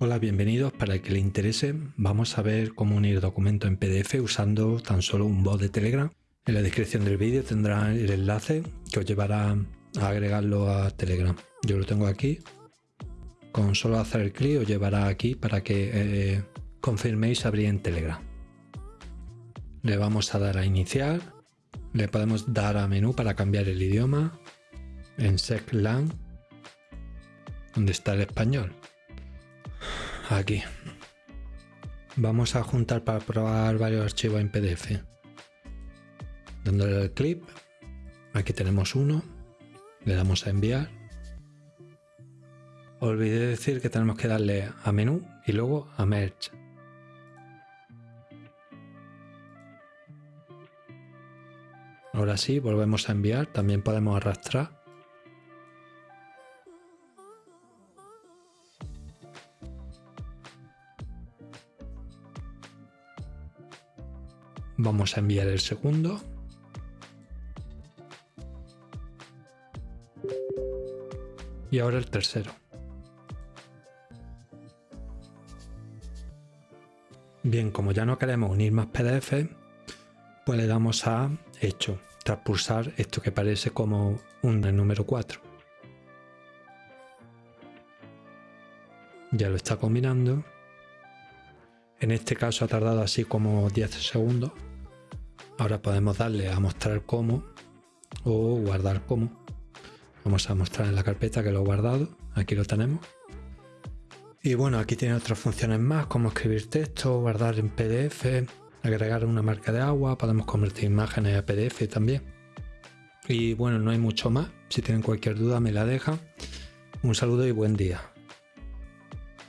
Hola, bienvenidos. Para el que le interese, vamos a ver cómo unir documentos en PDF usando tan solo un bot de Telegram. En la descripción del vídeo tendrá el enlace que os llevará a agregarlo a Telegram. Yo lo tengo aquí. Con solo hacer clic os llevará aquí para que eh, confirméis abrir en Telegram. Le vamos a dar a iniciar. Le podemos dar a menú para cambiar el idioma. En SecLang, donde está el español aquí. Vamos a juntar para probar varios archivos en PDF. Dándole al clip, aquí tenemos uno, le damos a enviar. Olvidé decir que tenemos que darle a menú y luego a merge. Ahora sí, volvemos a enviar, también podemos arrastrar Vamos a enviar el segundo. Y ahora el tercero. Bien, como ya no queremos unir más PDF, pues le damos a hecho, tras pulsar esto que parece como un número 4. Ya lo está combinando. En este caso ha tardado así como 10 segundos. Ahora podemos darle a mostrar como o guardar como. Vamos a mostrar en la carpeta que lo he guardado. Aquí lo tenemos. Y bueno, aquí tiene otras funciones más como escribir texto, guardar en PDF, agregar una marca de agua, podemos convertir imágenes a PDF también. Y bueno, no hay mucho más. Si tienen cualquier duda me la dejan. Un saludo y buen día.